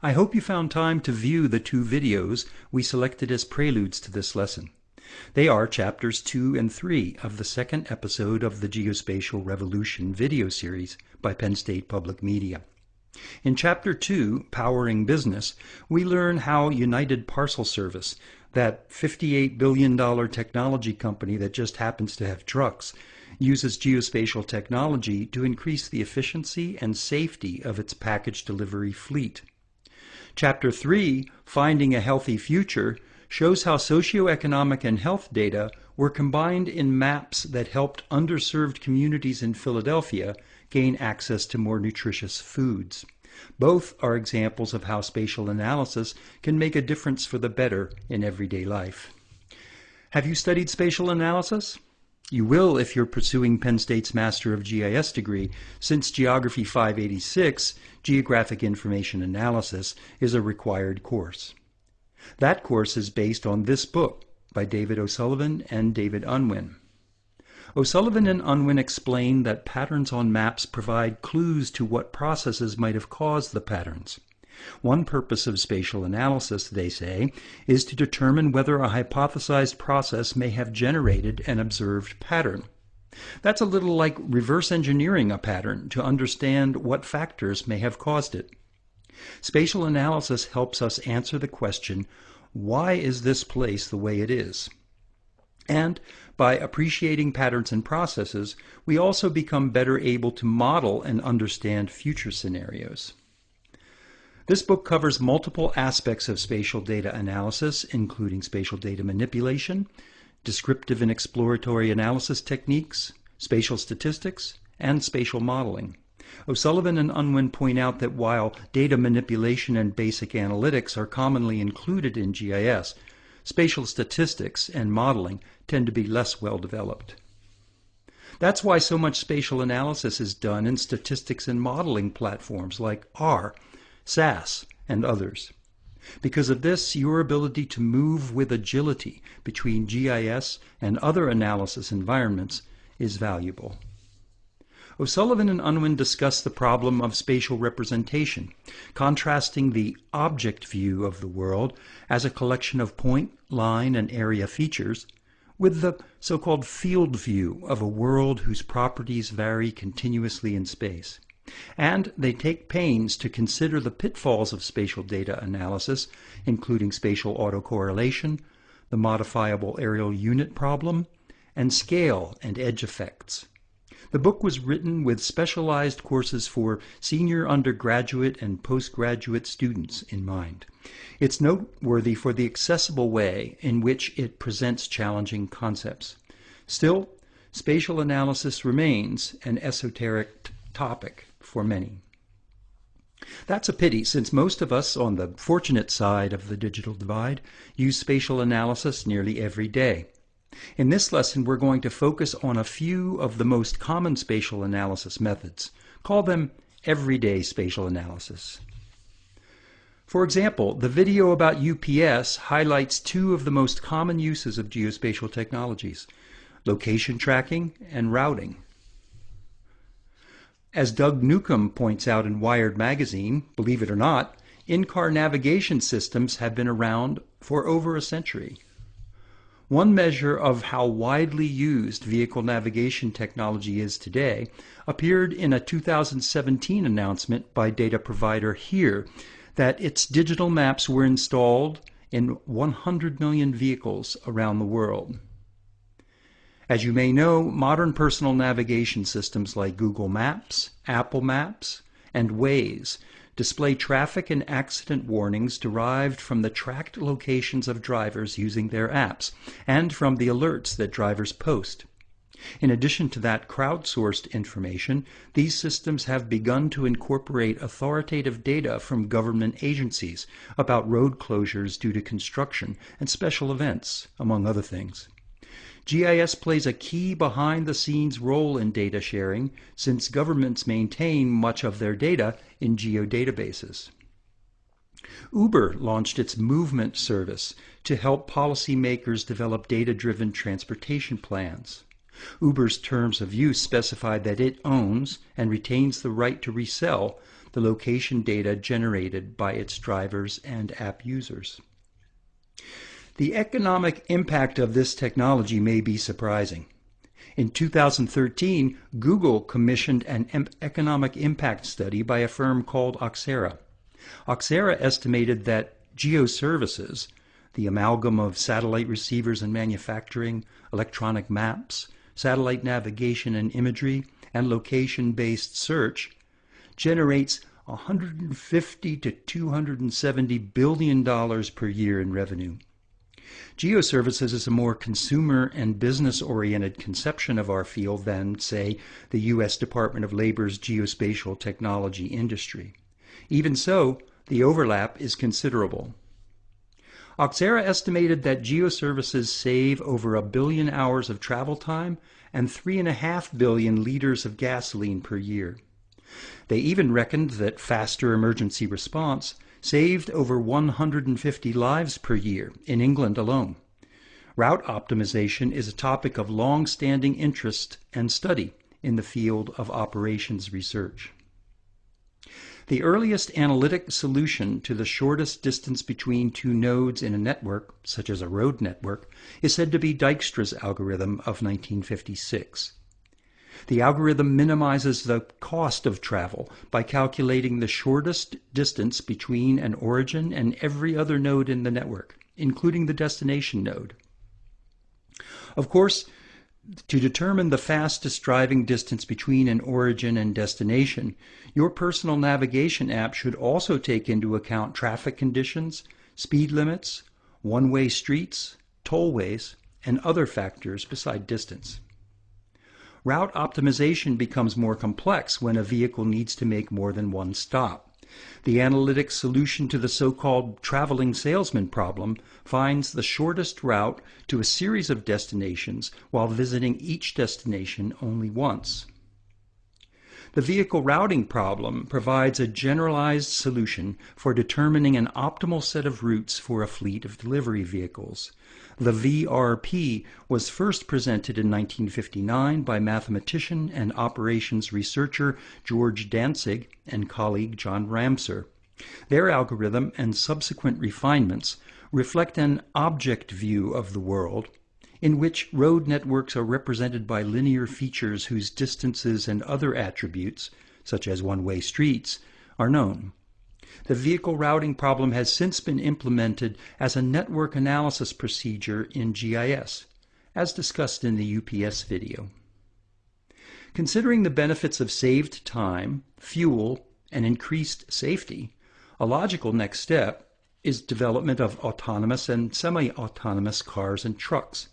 I hope you found time to view the two videos we selected as preludes to this lesson. They are chapters 2 and 3 of the second episode of the Geospatial Revolution video series by Penn State Public Media. In chapter 2, Powering Business, we learn how United Parcel Service, that $58 billion technology company that just happens to have trucks, uses geospatial technology to increase the efficiency and safety of its package delivery fleet. Chapter 3, Finding a Healthy Future, shows how socioeconomic and health data were combined in maps that helped underserved communities in Philadelphia gain access to more nutritious foods. Both are examples of how spatial analysis can make a difference for the better in everyday life. Have you studied spatial analysis? You will if you're pursuing Penn State's Master of GIS degree, since Geography 586, Geographic Information Analysis, is a required course. That course is based on this book by David O'Sullivan and David Unwin. O'Sullivan and Unwin explain that patterns on maps provide clues to what processes might have caused the patterns. One purpose of spatial analysis, they say, is to determine whether a hypothesized process may have generated an observed pattern. That's a little like reverse engineering a pattern to understand what factors may have caused it. Spatial analysis helps us answer the question, why is this place the way it is? And by appreciating patterns and processes, we also become better able to model and understand future scenarios. This book covers multiple aspects of spatial data analysis, including spatial data manipulation, descriptive and exploratory analysis techniques, spatial statistics, and spatial modeling. O'Sullivan and Unwin point out that while data manipulation and basic analytics are commonly included in GIS, spatial statistics and modeling tend to be less well developed. That's why so much spatial analysis is done in statistics and modeling platforms like R SAS, and others. Because of this, your ability to move with agility between GIS and other analysis environments is valuable. O'Sullivan and Unwin discuss the problem of spatial representation, contrasting the object view of the world as a collection of point, line, and area features with the so-called field view of a world whose properties vary continuously in space. And they take pains to consider the pitfalls of spatial data analysis, including spatial autocorrelation, the modifiable areal unit problem, and scale and edge effects. The book was written with specialized courses for senior undergraduate and postgraduate students in mind. It's noteworthy for the accessible way in which it presents challenging concepts. Still, spatial analysis remains an esoteric topic for many. That's a pity, since most of us on the fortunate side of the digital divide use spatial analysis nearly every day. In this lesson, we're going to focus on a few of the most common spatial analysis methods. Call them everyday spatial analysis. For example, the video about UPS highlights two of the most common uses of geospatial technologies, location tracking and routing. As Doug Newcomb points out in Wired magazine, believe it or not, in-car navigation systems have been around for over a century. One measure of how widely used vehicle navigation technology is today appeared in a 2017 announcement by data provider HERE that its digital maps were installed in 100 million vehicles around the world. As you may know, modern personal navigation systems like Google Maps, Apple Maps, and Waze display traffic and accident warnings derived from the tracked locations of drivers using their apps and from the alerts that drivers post. In addition to that crowdsourced information, these systems have begun to incorporate authoritative data from government agencies about road closures due to construction and special events, among other things. GIS plays a key behind the scenes role in data sharing since governments maintain much of their data in geodatabases. Uber launched its Movement service to help policymakers develop data-driven transportation plans. Uber's terms of use specify that it owns and retains the right to resell the location data generated by its drivers and app users. The economic impact of this technology may be surprising. In 2013, Google commissioned an economic impact study by a firm called Oxera. Oxera estimated that geoservices, the amalgam of satellite receivers and manufacturing, electronic maps, satellite navigation and imagery, and location-based search, generates 150 to 270 billion dollars per year in revenue. Geoservices is a more consumer and business oriented conception of our field than, say, the U.S. Department of Labor's geospatial technology industry. Even so, the overlap is considerable. Oxera estimated that geoservices save over a billion hours of travel time and 3.5 billion liters of gasoline per year. They even reckoned that faster emergency response saved over 150 lives per year in England alone. Route optimization is a topic of long standing interest and study in the field of operations research. The earliest analytic solution to the shortest distance between two nodes in a network, such as a road network, is said to be Dijkstra's algorithm of 1956. The algorithm minimizes the cost of travel by calculating the shortest distance between an origin and every other node in the network, including the destination node. Of course, to determine the fastest driving distance between an origin and destination, your personal navigation app should also take into account traffic conditions, speed limits, one-way streets, tollways, and other factors beside distance. Route optimization becomes more complex when a vehicle needs to make more than one stop. The analytic solution to the so-called traveling salesman problem finds the shortest route to a series of destinations while visiting each destination only once. The vehicle routing problem provides a generalized solution for determining an optimal set of routes for a fleet of delivery vehicles. The VRP was first presented in 1959 by mathematician and operations researcher George Dantzig and colleague John Ramser. Their algorithm and subsequent refinements reflect an object view of the world in which road networks are represented by linear features whose distances and other attributes, such as one-way streets, are known. The vehicle routing problem has since been implemented as a network analysis procedure in GIS, as discussed in the UPS video. Considering the benefits of saved time, fuel, and increased safety, a logical next step is development of autonomous and semi-autonomous cars and trucks.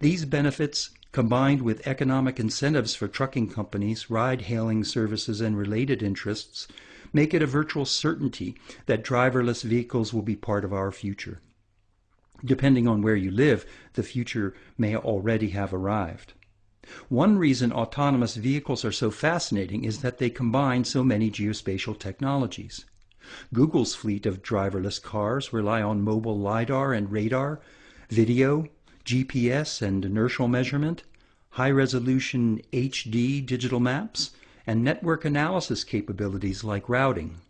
These benefits, combined with economic incentives for trucking companies, ride-hailing services, and related interests, make it a virtual certainty that driverless vehicles will be part of our future. Depending on where you live, the future may already have arrived. One reason autonomous vehicles are so fascinating is that they combine so many geospatial technologies. Google's fleet of driverless cars rely on mobile LiDAR and radar, video, GPS and inertial measurement, high-resolution HD digital maps, and network analysis capabilities like routing.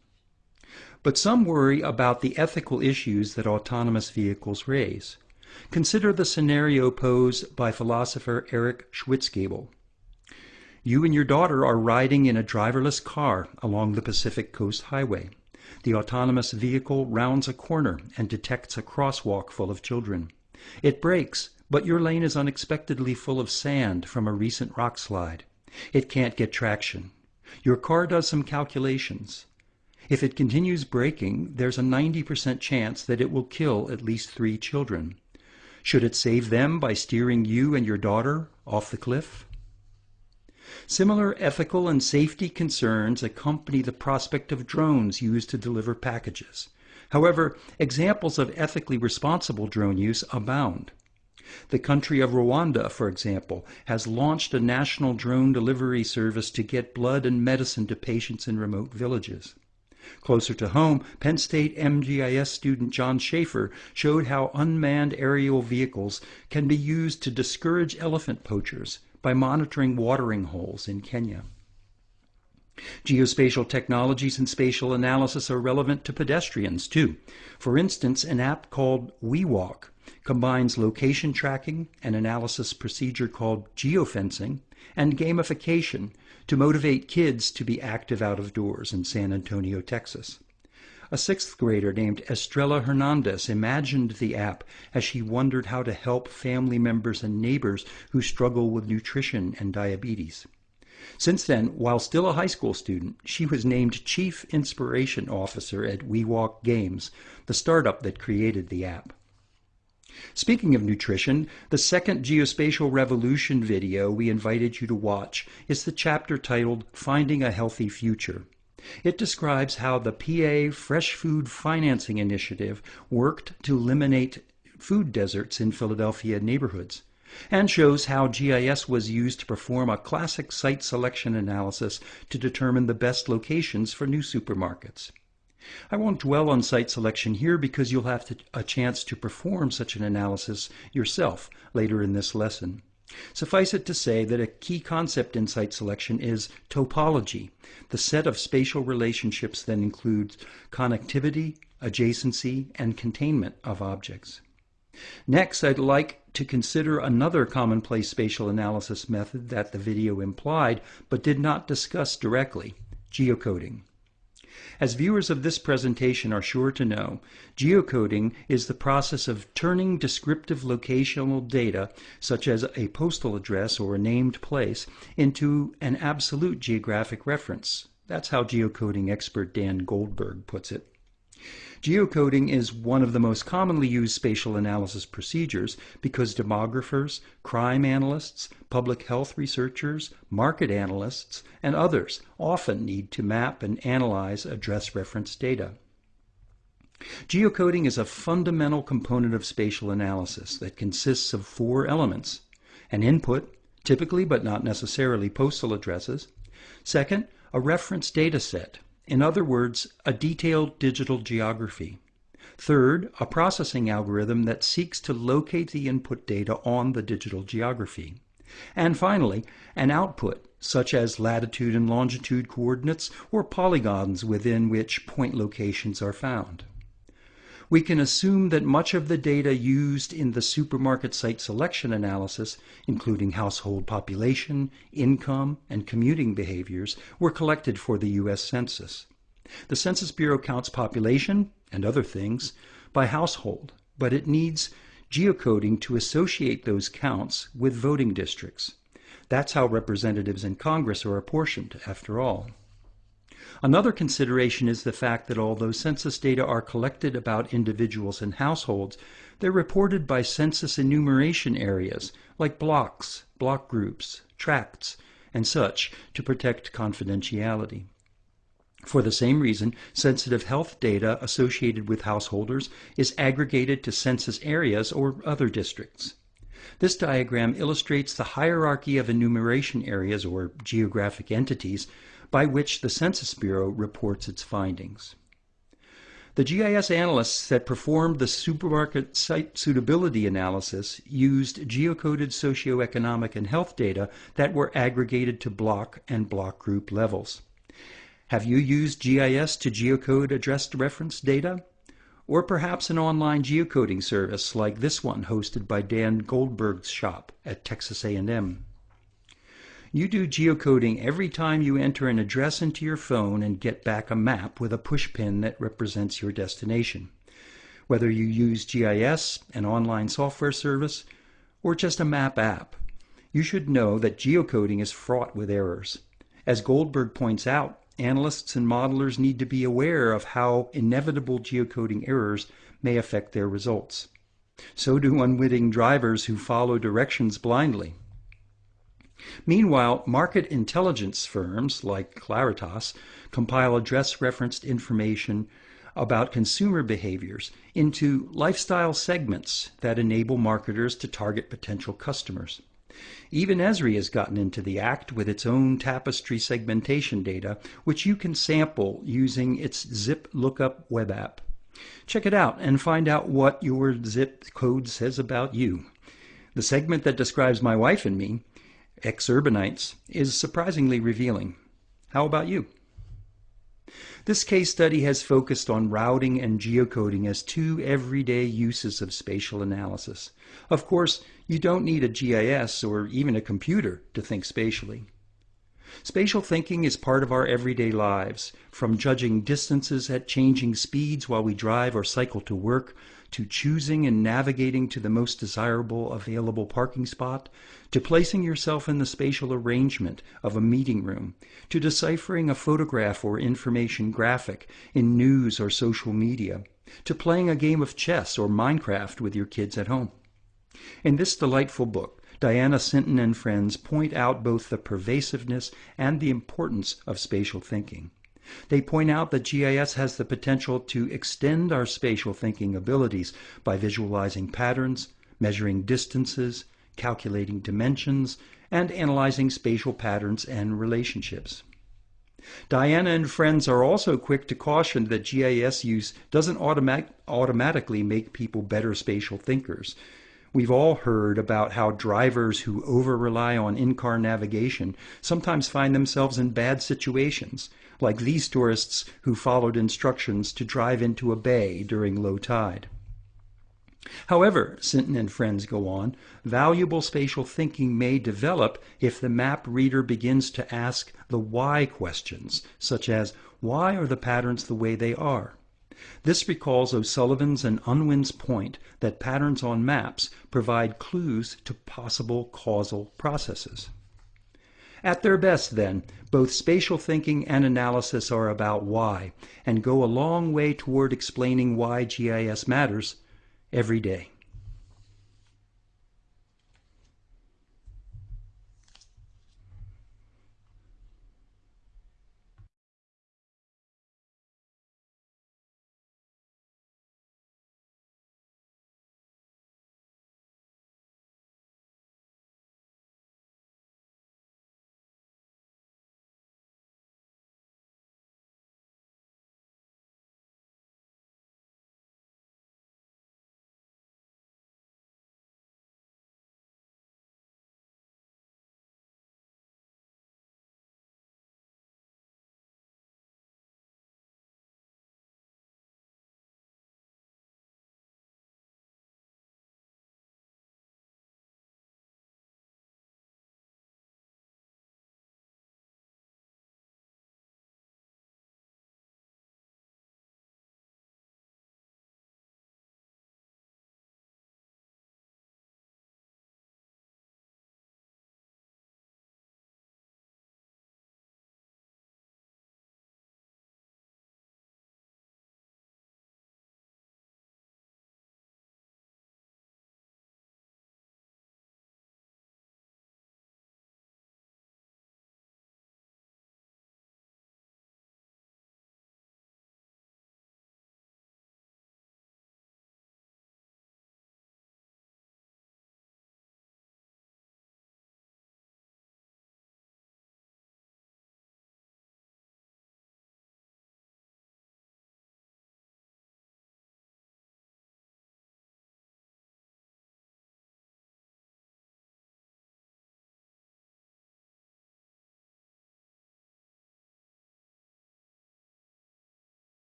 But some worry about the ethical issues that autonomous vehicles raise. Consider the scenario posed by philosopher Eric Schwitzgebel. You and your daughter are riding in a driverless car along the Pacific Coast Highway. The autonomous vehicle rounds a corner and detects a crosswalk full of children. It brakes, but your lane is unexpectedly full of sand from a recent rock slide. It can't get traction. Your car does some calculations. If it continues braking, there's a 90% chance that it will kill at least three children. Should it save them by steering you and your daughter off the cliff? Similar ethical and safety concerns accompany the prospect of drones used to deliver packages. However, examples of ethically responsible drone use abound. The country of Rwanda, for example, has launched a national drone delivery service to get blood and medicine to patients in remote villages. Closer to home, Penn State MGIS student John Schaefer showed how unmanned aerial vehicles can be used to discourage elephant poachers by monitoring watering holes in Kenya. Geospatial technologies and spatial analysis are relevant to pedestrians too. For instance, an app called WeWalk combines location tracking, an analysis procedure called geofencing, and gamification to motivate kids to be active out of doors in San Antonio, Texas. A sixth grader named Estrella Hernandez imagined the app as she wondered how to help family members and neighbors who struggle with nutrition and diabetes. Since then, while still a high school student, she was named Chief Inspiration Officer at WeWalk Games, the startup that created the app. Speaking of nutrition, the second Geospatial Revolution video we invited you to watch is the chapter titled Finding a Healthy Future. It describes how the PA Fresh Food Financing Initiative worked to eliminate food deserts in Philadelphia neighborhoods and shows how GIS was used to perform a classic site selection analysis to determine the best locations for new supermarkets. I won't dwell on site selection here because you'll have to, a chance to perform such an analysis yourself later in this lesson. Suffice it to say that a key concept in site selection is topology, the set of spatial relationships that includes connectivity, adjacency, and containment of objects. Next, I'd like to consider another commonplace spatial analysis method that the video implied but did not discuss directly, geocoding. As viewers of this presentation are sure to know, geocoding is the process of turning descriptive locational data, such as a postal address or a named place, into an absolute geographic reference. That's how geocoding expert Dan Goldberg puts it. Geocoding is one of the most commonly used spatial analysis procedures because demographers, crime analysts, public health researchers, market analysts, and others often need to map and analyze address reference data. Geocoding is a fundamental component of spatial analysis that consists of four elements. An input, typically but not necessarily postal addresses. Second, a reference data set, in other words, a detailed digital geography. Third, a processing algorithm that seeks to locate the input data on the digital geography. And finally, an output, such as latitude and longitude coordinates or polygons within which point locations are found. We can assume that much of the data used in the supermarket site selection analysis, including household population, income, and commuting behaviors, were collected for the U.S. Census. The Census Bureau counts population, and other things, by household, but it needs geocoding to associate those counts with voting districts. That's how representatives in Congress are apportioned, after all. Another consideration is the fact that although census data are collected about individuals and households, they're reported by census enumeration areas like blocks, block groups, tracts, and such to protect confidentiality. For the same reason, sensitive health data associated with householders is aggregated to census areas or other districts. This diagram illustrates the hierarchy of enumeration areas or geographic entities by which the Census Bureau reports its findings. The GIS analysts that performed the supermarket site suitability analysis used geocoded socioeconomic and health data that were aggregated to block and block group levels. Have you used GIS to geocode addressed reference data? Or perhaps an online geocoding service like this one hosted by Dan Goldberg's shop at Texas A&M. You do geocoding every time you enter an address into your phone and get back a map with a pushpin that represents your destination. Whether you use GIS, an online software service, or just a map app, you should know that geocoding is fraught with errors. As Goldberg points out, analysts and modelers need to be aware of how inevitable geocoding errors may affect their results. So do unwitting drivers who follow directions blindly. Meanwhile, market intelligence firms like Claritas compile address referenced information about consumer behaviors into lifestyle segments that enable marketers to target potential customers. Even Esri has gotten into the act with its own tapestry segmentation data, which you can sample using its Zip Lookup web app. Check it out and find out what your zip code says about you. The segment that describes my wife and me exurbanites, is surprisingly revealing. How about you? This case study has focused on routing and geocoding as two everyday uses of spatial analysis. Of course, you don't need a GIS or even a computer to think spatially. Spatial thinking is part of our everyday lives, from judging distances at changing speeds while we drive or cycle to work, to choosing and navigating to the most desirable available parking spot, to placing yourself in the spatial arrangement of a meeting room, to deciphering a photograph or information graphic in news or social media, to playing a game of chess or Minecraft with your kids at home. In this delightful book, Diana Sinton and friends point out both the pervasiveness and the importance of spatial thinking. They point out that GIS has the potential to extend our spatial thinking abilities by visualizing patterns, measuring distances, calculating dimensions, and analyzing spatial patterns and relationships. Diana and friends are also quick to caution that GIS use doesn't automatic, automatically make people better spatial thinkers. We've all heard about how drivers who over rely on in car navigation sometimes find themselves in bad situations, like these tourists who followed instructions to drive into a bay during low tide. However, Sinton and friends go on, valuable spatial thinking may develop if the map reader begins to ask the why questions, such as why are the patterns the way they are? This recalls O'Sullivan's and Unwin's point that patterns on maps provide clues to possible causal processes. At their best, then, both spatial thinking and analysis are about why and go a long way toward explaining why GIS matters every day.